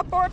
Abort!